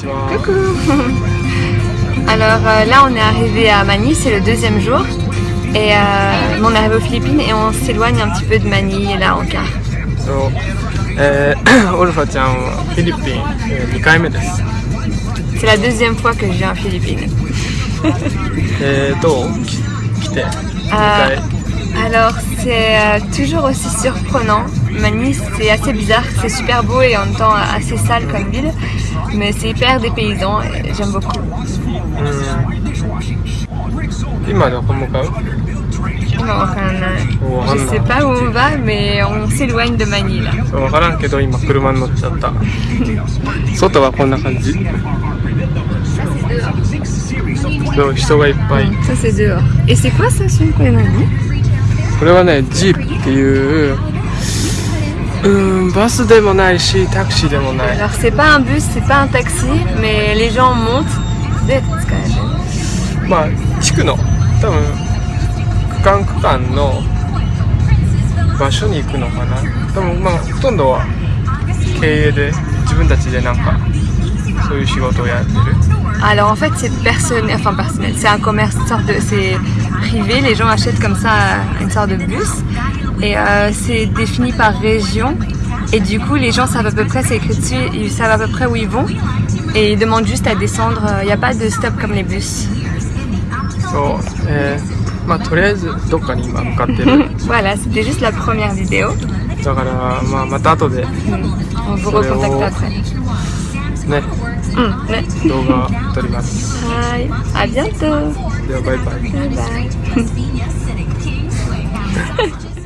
Coucou Alors euh, là on est arrivé à Manille, c'est le deuxième jour. Et euh, on est arrivé aux Philippines et on s'éloigne un petit peu de Manille là en car. So, euh, Philippines, c'est la deuxième fois que je viens aux Philippines. euh, euh alors c'est euh, toujours aussi surprenant. Manille c'est assez bizarre, c'est super beau et en même temps assez sale comme ville, mais c'est hyper dépaysant et j'aime beaucoup. Non, euh, je sais pas où on va, mais on s'éloigne de Manille. là. Ça c'est dehors. Et c'est quoi ça, celui qu'on a dit alors c'est pas un bus, c'est pas un taxi, mais les gens montent で使えるまあ地区の多分区間区間の場所に行くのかな。多分まあほとんどは経営で自分たちでなんかそういう仕事をやってる。Alors en fait c'est personnel, enfin personnel, c'est un commerce, sorte de, arrivée, les gens achètent comme ça une sorte de bus. Et euh, c'est défini par région. Et du coup les gens savent à peu près, c'est écrit ils savent à peu près où ils vont. Et ils demandent juste à descendre, euh, il n'y a pas de stop comme les bus. So, voilà, c'était juste la première vidéo. Hmm. On vous recontacte après. うんね。動画撮ります。はい。ありがとう。ではバイバイ。バイバイ。